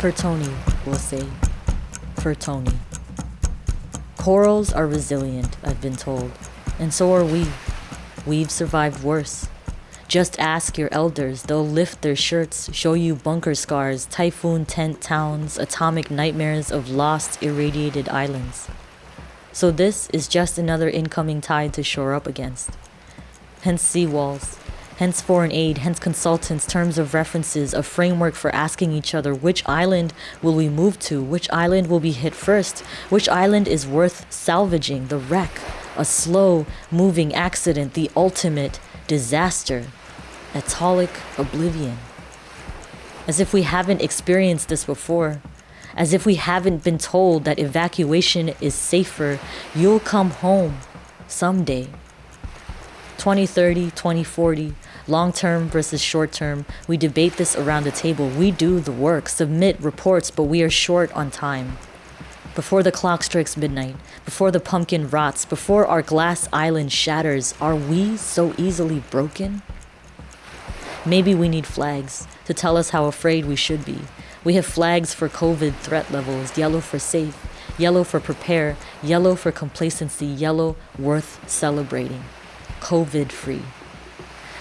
For Tony, we'll say. For Tony. Corals are resilient, I've been told, and so are we. We've survived worse. Just ask your elders, they'll lift their shirts, show you bunker scars, typhoon tent towns, atomic nightmares of lost, irradiated islands. So this is just another incoming tide to shore up against. Hence seawalls, hence foreign aid, hence consultants, terms of references, a framework for asking each other which island will we move to, which island will be hit first, which island is worth salvaging, the wreck, a slow moving accident, the ultimate disaster, atolic oblivion. As if we haven't experienced this before, as if we haven't been told that evacuation is safer, you'll come home someday. 2030, 2040, long term versus short term, we debate this around the table. We do the work, submit reports, but we are short on time. Before the clock strikes midnight, before the pumpkin rots, before our glass island shatters, are we so easily broken? Maybe we need flags to tell us how afraid we should be. We have flags for COVID threat levels yellow for safe, yellow for prepare, yellow for complacency, yellow worth celebrating. COVID free.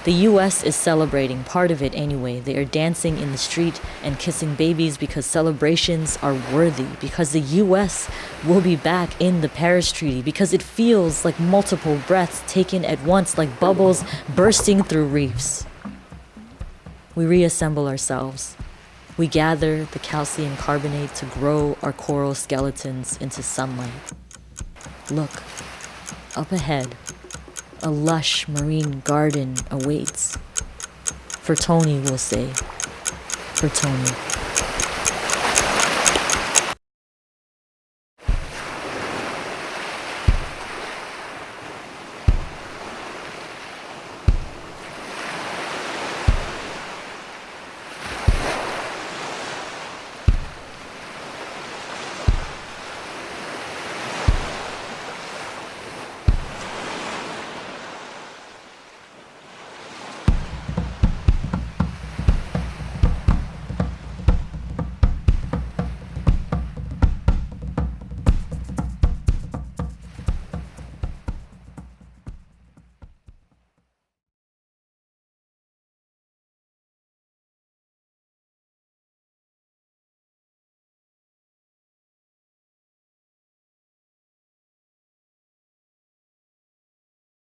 The US is celebrating, part of it anyway. They are dancing in the street and kissing babies because celebrations are worthy, because the US will be back in the Paris Treaty, because it feels like multiple breaths taken at once, like bubbles bursting through reefs. We reassemble ourselves. We gather the calcium carbonate to grow our coral skeletons into sunlight. Look, up ahead, a lush marine garden awaits. For Tony, we'll say. For Tony.